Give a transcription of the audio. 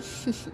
是是是